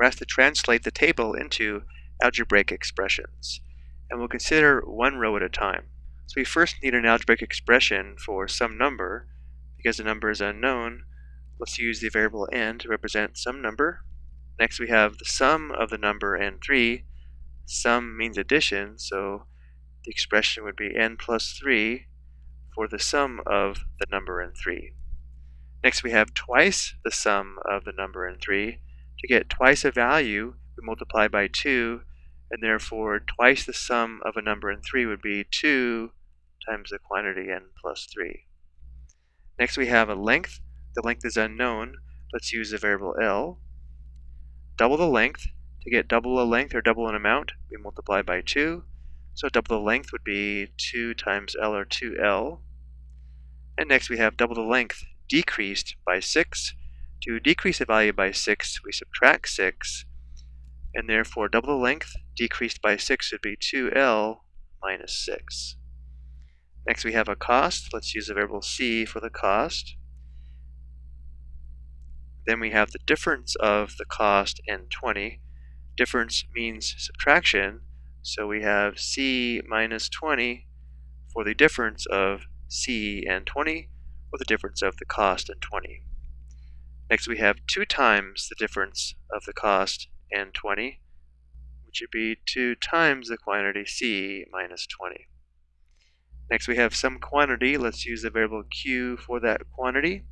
we're asked to translate the table into algebraic expressions. And we'll consider one row at a time. So we first need an algebraic expression for some number. Because the number is unknown, let's use the variable n to represent some number. Next we have the sum of the number and 3. Sum means addition, so the expression would be n plus 3 for the sum of the number and 3. Next we have twice the sum of the number and 3. To get twice a value, we multiply by 2, and therefore twice the sum of a number and 3 would be 2 times the quantity n plus 3. Next we have a length. The length is unknown. Let's use the variable L. Double the length. To get double a length or double an amount, we multiply by 2. So double the length would be 2 times L or 2L. And next we have double the length decreased by 6. To decrease a value by 6, we subtract 6. And therefore double the length decreased by 6 would be 2L minus 6. Next we have a cost. Let's use the variable c for the cost. Then we have the difference of the cost and 20. Difference means subtraction, so we have c minus 20 for the difference of c and 20, or the difference of the cost and 20. Next we have 2 times the difference of the cost and 20, which would be 2 times the quantity c minus 20. Next we have some quantity. Let's use the variable q for that quantity.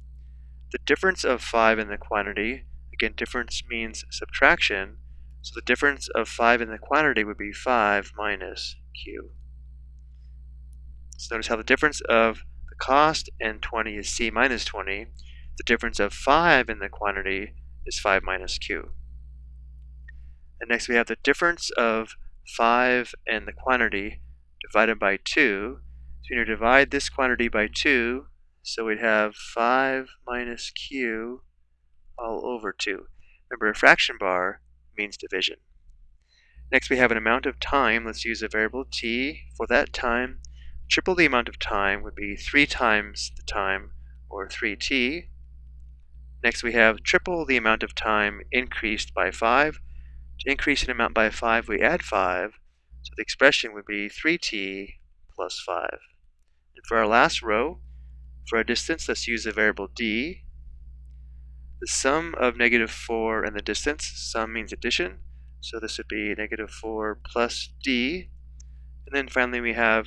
The difference of 5 in the quantity, again difference means subtraction, so the difference of 5 in the quantity would be 5 minus q. So notice how the difference of the cost and 20 is c minus 20. The difference of 5 in the quantity is 5 minus q. And next we have the difference of 5 and the quantity divided by 2. So we need to divide this quantity by 2, so we'd have 5 minus q all over 2. Remember, a fraction bar means division. Next, we have an amount of time. Let's use a variable t for that time. Triple the amount of time would be 3 times the time, or 3t. Next, we have triple the amount of time increased by 5. To increase an amount by 5, we add 5. So the expression would be 3t plus 5. And for our last row, for our distance, let's use the variable d. The sum of negative 4 and the distance, sum means addition, so this would be negative 4 plus d. And then finally we have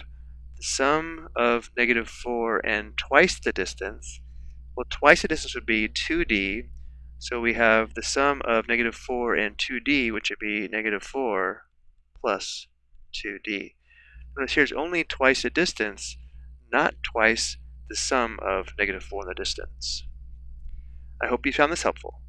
the sum of negative 4 and twice the distance. Well, twice the distance would be 2d, so we have the sum of negative 4 and 2d, which would be negative 4 plus 2d. Notice here's only twice the distance, not twice the sum of negative 4 and the distance. I hope you found this helpful.